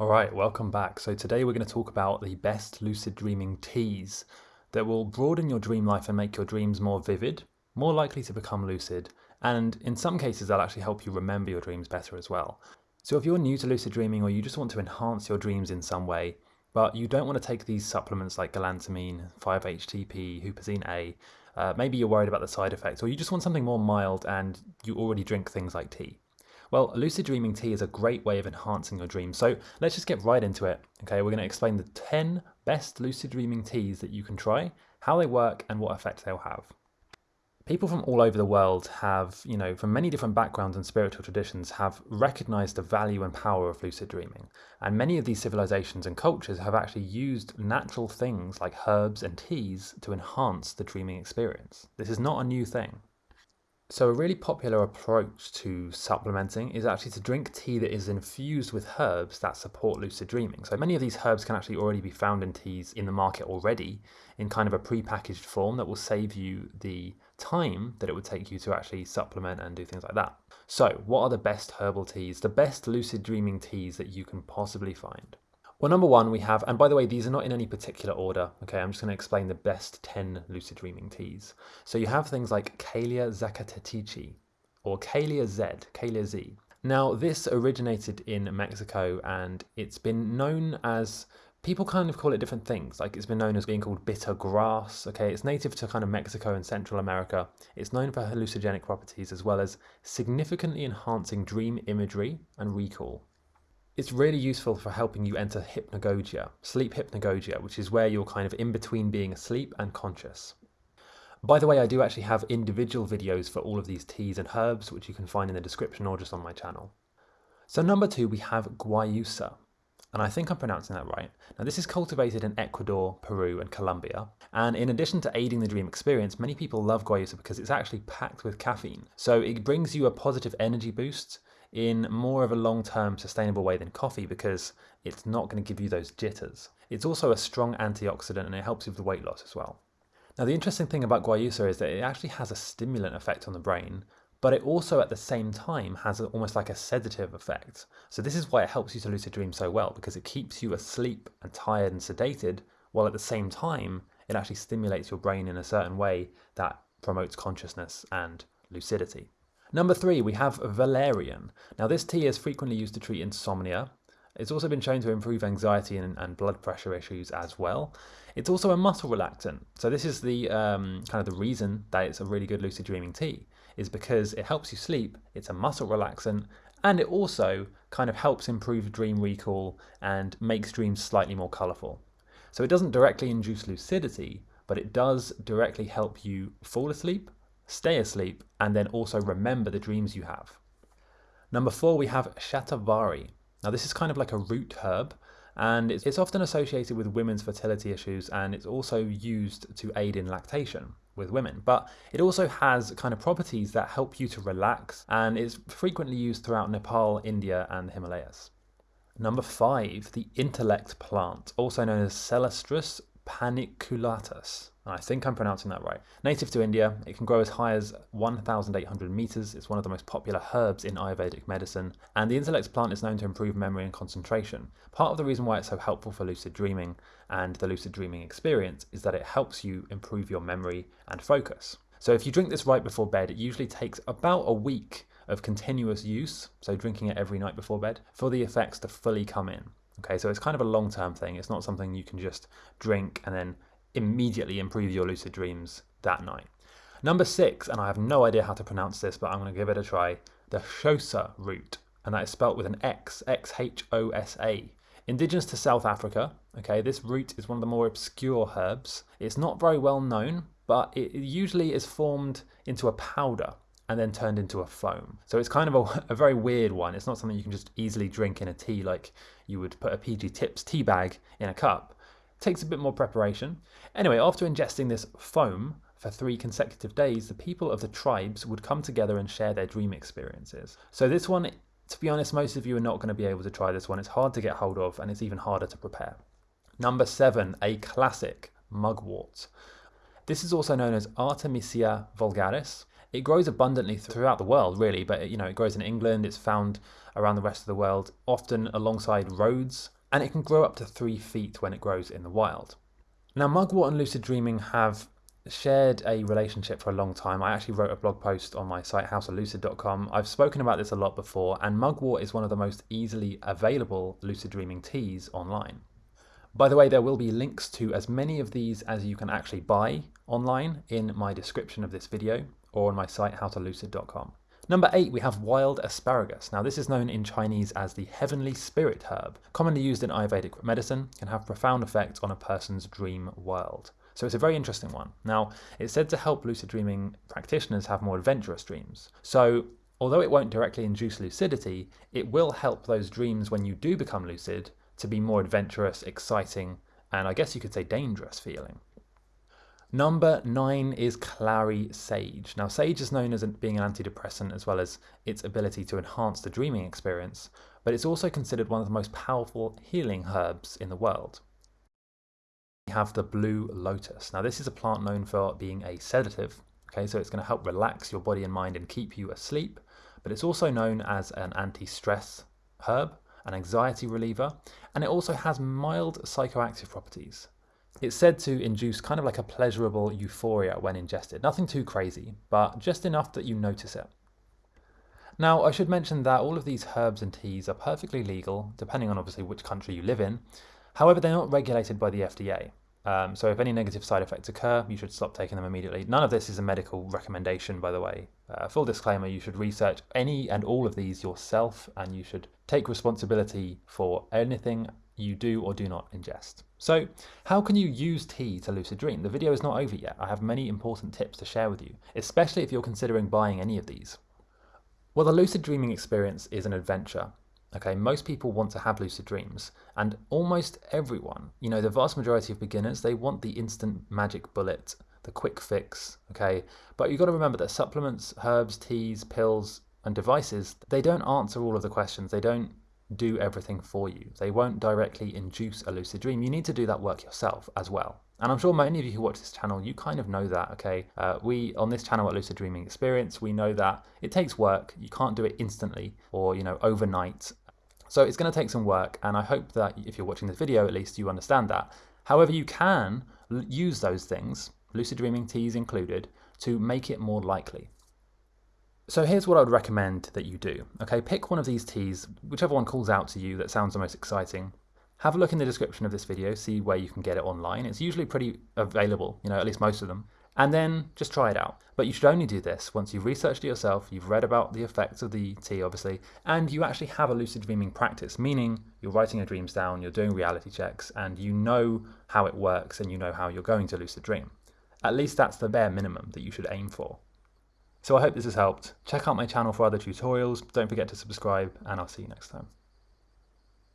All right, welcome back. So today we're going to talk about the best lucid dreaming teas that will broaden your dream life and make your dreams more vivid, more likely to become lucid, and in some cases they'll actually help you remember your dreams better as well. So if you're new to lucid dreaming or you just want to enhance your dreams in some way, but you don't want to take these supplements like galantamine, 5-HTP, huperzine A, uh, maybe you're worried about the side effects, or you just want something more mild and you already drink things like tea. Well, lucid dreaming tea is a great way of enhancing your dreams. So let's just get right into it. Okay, we're going to explain the 10 best lucid dreaming teas that you can try, how they work, and what effect they'll have people from all over the world have, you know, from many different backgrounds and spiritual traditions, have recognized the value and power of lucid dreaming. And many of these civilizations and cultures have actually used natural things like herbs and teas to enhance the dreaming experience. This is not a new thing. So a really popular approach to supplementing is actually to drink tea that is infused with herbs that support lucid dreaming. So many of these herbs can actually already be found in teas in the market already in kind of a pre-packaged form that will save you the time that it would take you to actually supplement and do things like that. So what are the best herbal teas, the best lucid dreaming teas that you can possibly find? Well, number one, we have, and by the way, these are not in any particular order. Okay, I'm just going to explain the best 10 lucid dreaming teas. So you have things like Calea zacatechichi or Calea Z, Calea Z. Now, this originated in Mexico and it's been known as people kind of call it different things. Like it's been known as being called bitter grass. Okay, it's native to kind of Mexico and Central America. It's known for hallucinogenic properties as well as significantly enhancing dream imagery and recall. It's really useful for helping you enter hypnagogia, sleep hypnagogia, which is where you're kind of in between being asleep and conscious. By the way, I do actually have individual videos for all of these teas and herbs, which you can find in the description or just on my channel. So number two, we have guayusa, and I think I'm pronouncing that right. Now this is cultivated in Ecuador, Peru and Colombia. And in addition to aiding the dream experience, many people love guayusa because it's actually packed with caffeine. So it brings you a positive energy boost in more of a long-term sustainable way than coffee because it's not going to give you those jitters. It's also a strong antioxidant and it helps you with weight loss as well. Now the interesting thing about guayusa is that it actually has a stimulant effect on the brain, but it also at the same time has almost like a sedative effect. So this is why it helps you to lucid dream so well because it keeps you asleep and tired and sedated while at the same time it actually stimulates your brain in a certain way that promotes consciousness and lucidity. Number three, we have valerian. Now this tea is frequently used to treat insomnia. It's also been shown to improve anxiety and, and blood pressure issues as well. It's also a muscle relaxant. So this is the um, kind of the reason that it's a really good lucid dreaming tea is because it helps you sleep, it's a muscle relaxant, and it also kind of helps improve dream recall and makes dreams slightly more colorful. So it doesn't directly induce lucidity, but it does directly help you fall asleep stay asleep, and then also remember the dreams you have. Number four, we have shatavari. Now this is kind of like a root herb, and it's often associated with women's fertility issues, and it's also used to aid in lactation with women. But it also has kind of properties that help you to relax, and is frequently used throughout Nepal, India, and the Himalayas. Number five, the intellect plant, also known as Celastrus paniculatus. I think I'm pronouncing that right. Native to India, it can grow as high as 1,800 meters. It's one of the most popular herbs in Ayurvedic medicine, and the intellect plant is known to improve memory and concentration. Part of the reason why it's so helpful for lucid dreaming and the lucid dreaming experience is that it helps you improve your memory and focus. So if you drink this right before bed, it usually takes about a week of continuous use, so drinking it every night before bed, for the effects to fully come in. Okay, so it's kind of a long-term thing. It's not something you can just drink and then immediately improve your lucid dreams that night. Number six, and I have no idea how to pronounce this, but I'm going to give it a try, the Xhosa root, and that is spelt with an X, X-H-O-S-A. Indigenous to South Africa, okay, this root is one of the more obscure herbs. It's not very well known, but it usually is formed into a powder and then turned into a foam. So it's kind of a, a, very weird one. It's not something you can just easily drink in a tea like you would put a PG Tips tea bag in a cup. Takes a bit more preparation. Anyway, after ingesting this foam for three consecutive days, the people of the tribes would come together and share their dream experiences. So this one, to be honest, most of you are not going to be able to try this one. It's hard to get hold of and it's even harder to prepare. Number seven, a classic, mugwort. This is also known as Artemisia vulgaris It grows abundantly throughout the world, really, but you know, it grows in England, it's found around the rest of the world, often alongside roads, and it can grow up to three feet when it grows in the wild. Now, mugwort and lucid dreaming have shared a relationship for a long time. I actually wrote a blog post on my site howtolucid.com. I've spoken about this a lot before, and mugwort is one of the most easily available lucid dreaming teas online. By the way, there will be links to as many of these as you can actually buy online in my description of this video or on my site howtolucid.com. Number eight, we have wild asparagus. Now, this is known in Chinese as the heavenly spirit herb, commonly used in Ayurvedic medicine, can have profound effects on a person's dream world. So it's a very interesting one. Now, it's said to help lucid dreaming practitioners have more adventurous dreams. So although it won't directly induce lucidity, it will help those dreams when you do become lucid to be more adventurous, exciting, and I guess you could say dangerous feeling. Number nine is clary sage. Now, sage is known as being an antidepressant as well as its ability to enhance the dreaming experience, but it's also considered one of the most powerful healing herbs in the world. We have the blue lotus. Now this is a plant known for being a sedative, okay, so it's going to help relax your body and mind and keep you asleep, but it's also known as an anti-stress herb, an anxiety reliever, and it also has mild psychoactive properties. It's said to induce kind of like a pleasurable euphoria when ingested. Nothing too crazy, but just enough that you notice it. Now, I should mention that all of these herbs and teas are perfectly legal, depending on obviously which country you live in. However, they're not regulated by the FDA. Um, so if any negative side effects occur, you should stop taking them immediately. None of this is a medical recommendation, by the way. Uh, full disclaimer, you should research any and all of these yourself, and you should take responsibility for anything you do or do not ingest. So how can you use tea to lucid dream? The video is not over yet. I have many important tips to share with you, especially if you're considering buying any of these. Well, the lucid dreaming experience is an adventure. Okay, most people want to have lucid dreams, and almost everyone, you know, the vast majority of beginners, they want the instant magic bullet, the quick fix, okay? But you've got to remember that supplements, herbs, teas, pills, and devices, they don't answer all of the questions. They don't do everything for you. They won't directly induce a lucid dream. You need to do that work yourself as well. And I'm sure many of you who watch this channel, you kind of know that, okay? Uh, we, on this channel at Lucid Dreaming Experience, we know that it takes work. You can't do it instantly or, you know, overnight. So it's going to take some work, and I hope that if you're watching this video, at least you understand that. However, you can use those things, lucid dreaming teas included, to make it more likely. So here's what I would recommend that you do. Okay, pick one of these teas, whichever one calls out to you that sounds the most exciting. Have a look in the description of this video, see where you can get it online. It's usually pretty available, you know, at least most of them. And then just try it out. But you should only do this once you've researched it yourself, you've read about the effects of the tea, obviously, and you actually have a lucid dreaming practice, meaning you're writing your dreams down, you're doing reality checks, and you know how it works and you know how you're going to lucid dream. At least that's the bare minimum that you should aim for. So I hope this has helped. Check out my channel for other tutorials. Don't forget to subscribe and I'll see you next time.